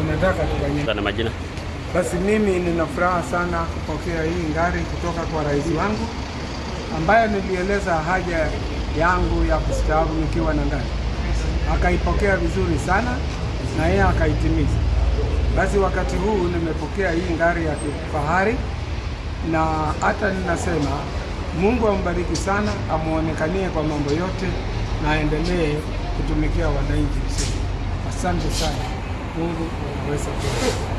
unataka tufanyie. Na majina Basi mimi nina furaha sana kupokea hii ngari kutoka kwa rais wangu ambaye nilieleza haja yangu ya kustaafu nikiwa na ngari, akaipokea vizuri sana na yeye akaitimiza. Basi wakati huu nimepokea hii ngari ya kifahari, na hata ninasema Mungu ambariki sana, amuonekanie kwa mambo yote na aendelee kutumikia wananchi. Asante sana, Mungu kuwa